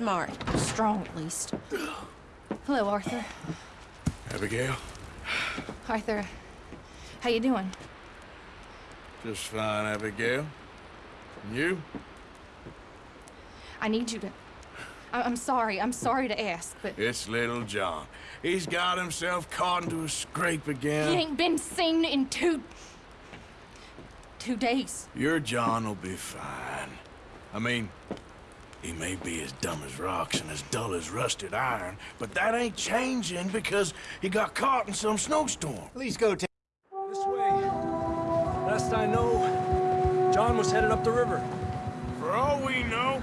smart. Strong, at least. Hello, Arthur. Abigail? Arthur, how you doing? Just fine, Abigail. And you? I need you to... I I'm sorry. I'm sorry to ask, but... It's little John. He's got himself caught into a scrape again. He ain't been seen in two... two days. Your John will be fine. I mean, he may be as dumb as rocks and as dull as rusted iron, but that ain't changing because he got caught in some snowstorm. Please go take... This way. Last I know, John was headed up the river. For all we know,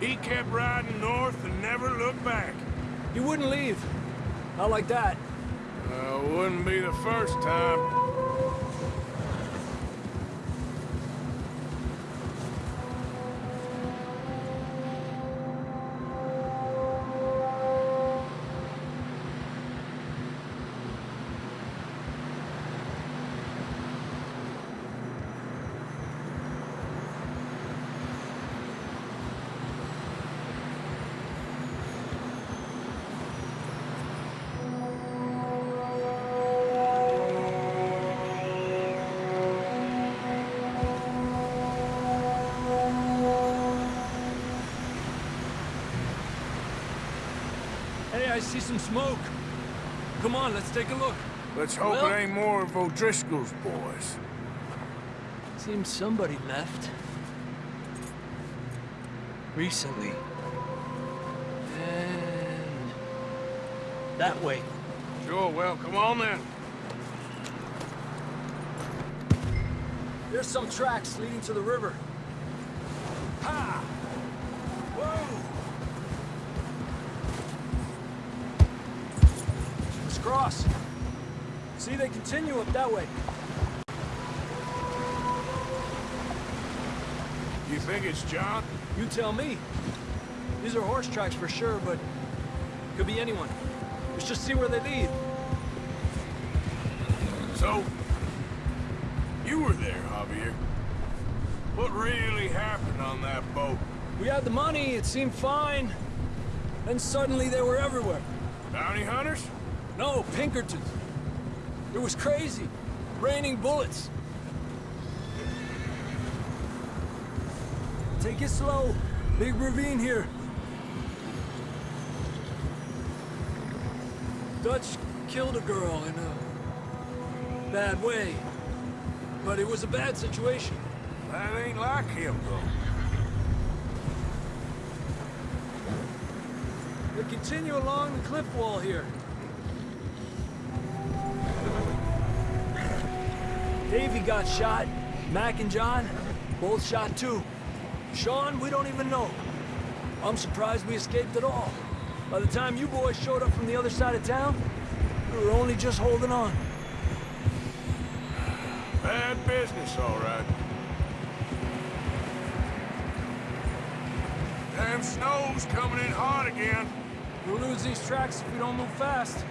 he kept riding north and never looked back. He wouldn't leave. Not like that. Uh, wouldn't be the first time. Hey, I see some smoke. Come on, let's take a look. Let's hope Well- it ain't more of O'Driscoll's boys. Seems somebody left. Recently. And... That way. Sure, well, come on then. There's some tracks leading to the river. Cross. See, they continue up that way. You think it's John? You tell me. These are horse tracks for sure, but could be anyone. Let's just see where they lead. So, you were there, Javier. What really happened on that boat? We had the money, it seemed fine. Then suddenly they were everywhere. Bounty hunters? No, Pinkertons. It was crazy. Raining bullets. Take it slow. Big ravine here. Dutch killed a girl in a bad way. But it was a bad situation. That ain't like him, though. They continue along the cliff wall here. Davy got shot. Mac and John, both shot too. Sean, we don't even know. I'm surprised we escaped at all. By the time you boys showed up from the other side of town, we were only just holding on. Bad business, all right. Damn snow's coming in hot again. We'll lose these tracks if we don't move fast.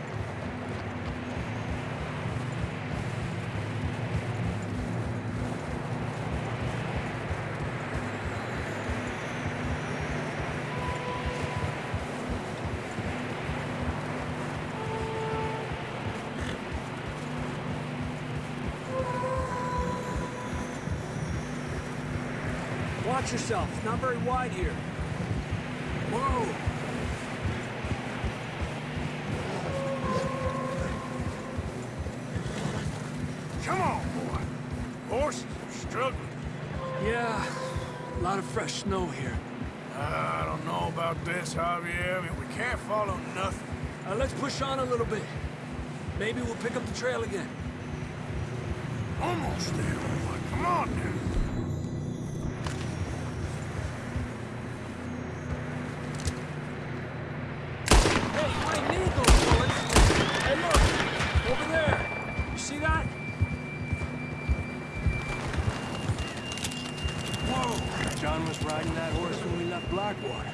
Watch yourself. It's not very wide here. Whoa! Come on, boy. Horses are struggling. Yeah, a lot of fresh snow here. I don't know about this, Javier. I mean, we can't follow nothing. Uh, let's push on a little bit. Maybe we'll pick up the trail again. Almost there, boy. Come on now. Hey, you ain't need those bullets. Hey, look! Over there! You see that? Whoa! John was riding that horse when we left Blackwater.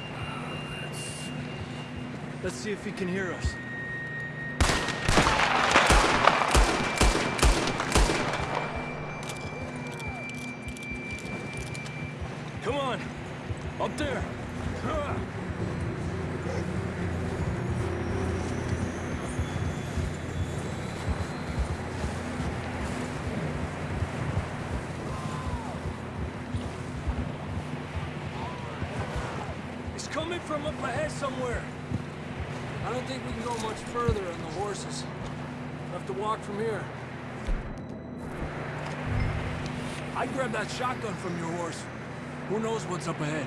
Let's see if he can hear us. Come on! Up there! Coming from up ahead somewhere. I don't think we can go much further on the horses. We'll have to walk from here. I'd grab that shotgun from your horse. Who knows what's up ahead?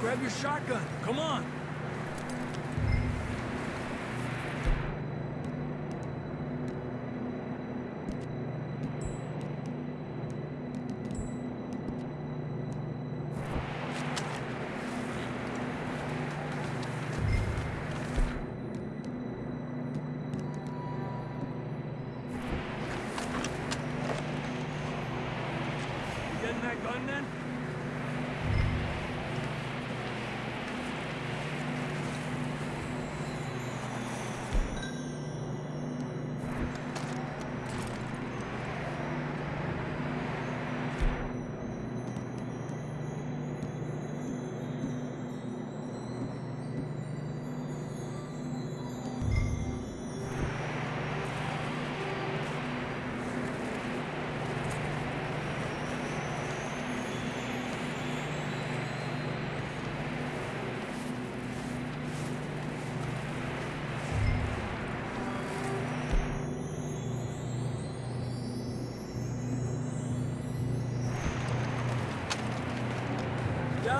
Grab your shotgun. Come on. Getting that gun then?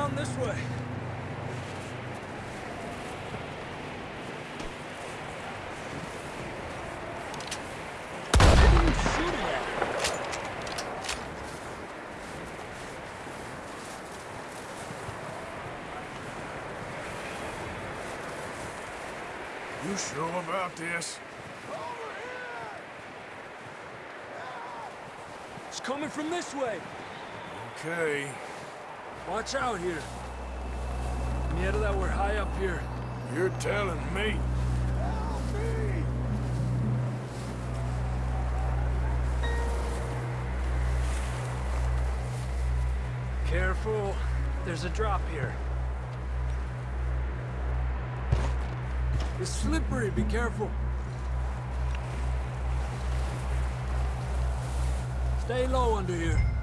Down this way. You? Sure about this? It's coming from this way. Okay. Watch out here. Mierda, that we're high up here. You're telling me! Careful. There's a drop here. It's slippery. Be careful. Stay low under here.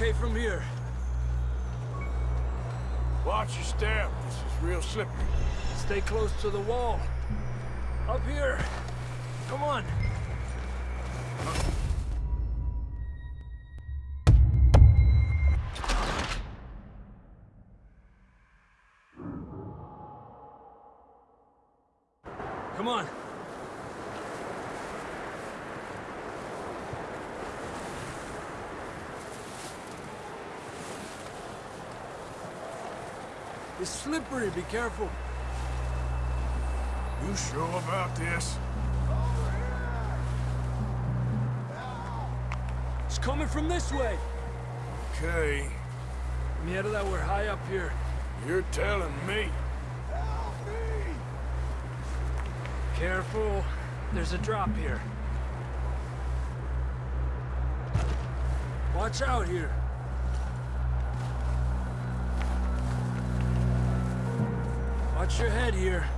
Okay from here. Watch your step. This is real slippery. Stay close to the wall. Up here. Come on. It's slippery, be careful. You sure about this? It's coming from this way. Okay. Mierda, that we're high up here. You're telling me. Help me! Careful. There's a drop here. Watch out here. Watch your head here.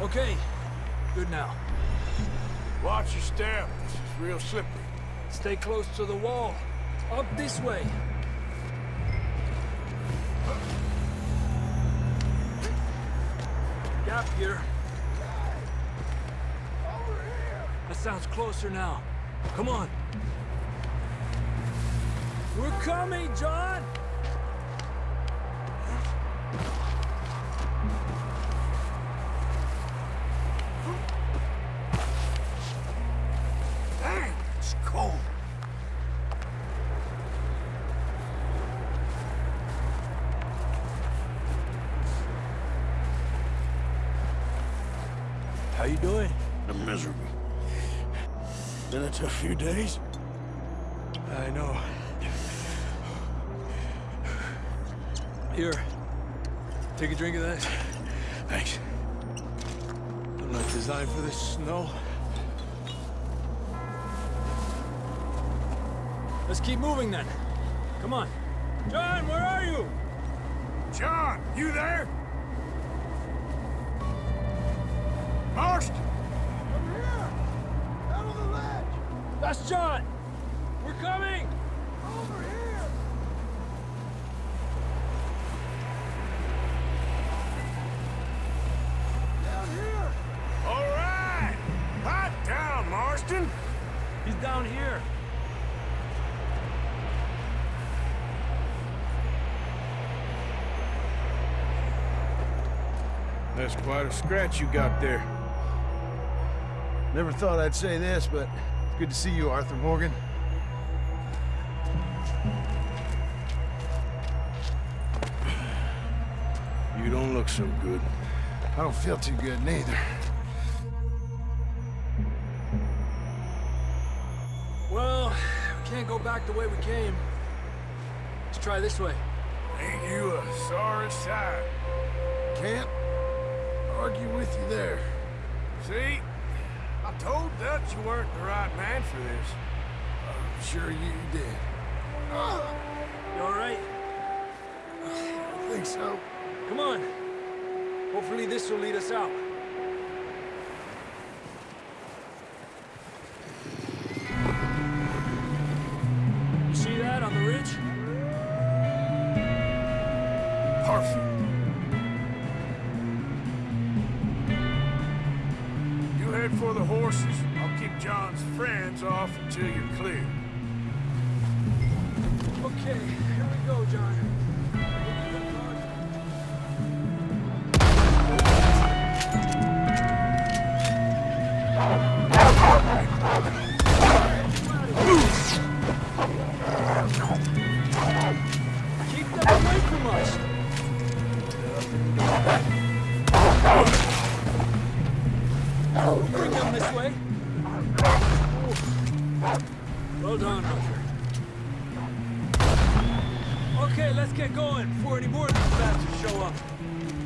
Okay. Good now. Watch your step. Is real slippery. Stay close to the wall. Up this way. Gap here. That sounds closer now. Come on. We're coming, John! It's cold. How you doing? I'm miserable. Been a tough few days. Here. Take a drink of that. Thanks. I'm not designed for this snow. Let's keep moving then. Come on. John, where are you? John, you there? Marston! Over here! Out on the ledge! That's John! We're coming! Over here! Down here! All right! Hot down, Marston! He's down here. That's quite a scratch you got there. Never thought I'd say this, but it's good to see you, Arthur Morgan. You don't look so good. I don't feel too good, neither. Can't go back the way we came. Let's try this way. Ain't you a sorry sight? Can't argue with you there. See? I told Dutch you weren't the right man for this. I'm sure you did. You all right? I think so. Come on. Hopefully this will lead us out. Okay, here we go, John. Any more of these bastards show up.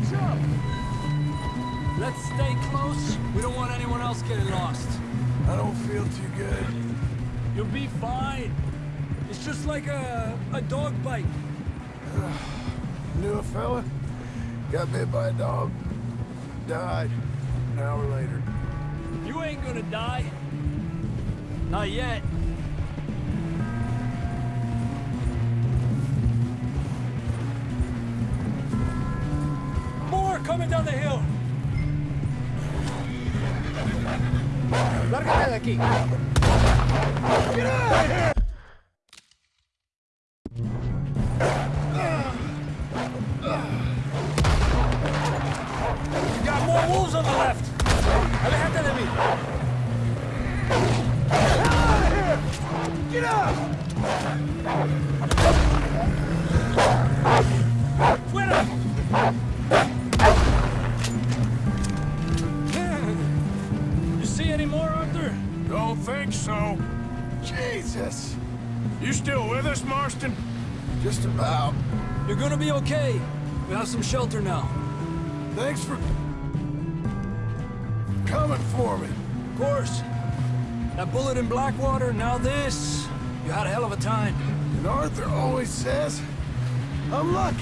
Wait, let me catch up. Let's stay close. We don't want anyone else getting lost. I don't feel too good. You'll be fine. It's just like a, a dog bite. Knew a fella? Got bit by a dog. Died. An hour later. You ain't gonna die. Not yet. Coming down the hill. Lárgate de aquí. Get out of here! Us, Marston? Just about. You're gonna be okay. We have some shelter now. Thanks for coming for me. Of course. That bullet in Blackwater, now this. You had a hell of a time. And Arthur always says, I'm lucky.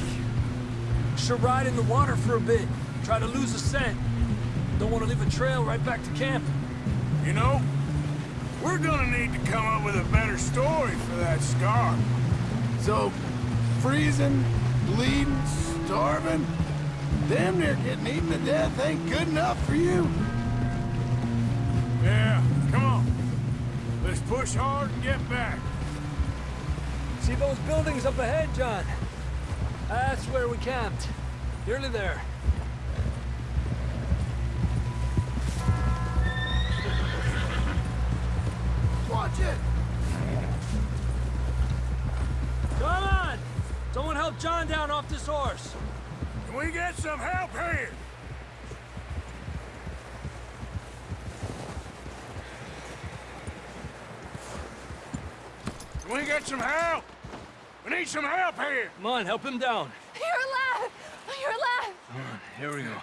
Should ride in the water for a bit. Try to lose the scent. Don't want to leave a trail right back to camp. You know, we're gonna need to come up with a better story for that scar. So, freezing, bleeding, starving, damn near getting eaten to death ain't good enough for you. Yeah, come on. Let's push hard and get back. See those buildings up ahead, John? That's where we camped. Nearly there. Watch it! Come on! Someone help John down off this horse. Can we get some help here? Can we get some help? We need some help here. Come on, help him down. You're alive! You're alive! Here we go.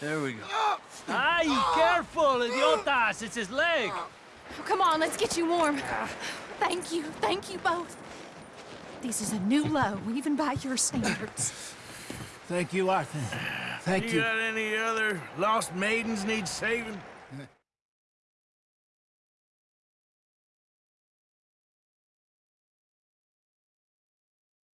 There we go. Oh. Ay, oh. careful, idiotas! It's his leg. Oh, come on, let's get you warm. Thank you, thank you both. This is a new low, even by your standards. Thank you, Arthur. Thank You you. got any other lost maidens need saving?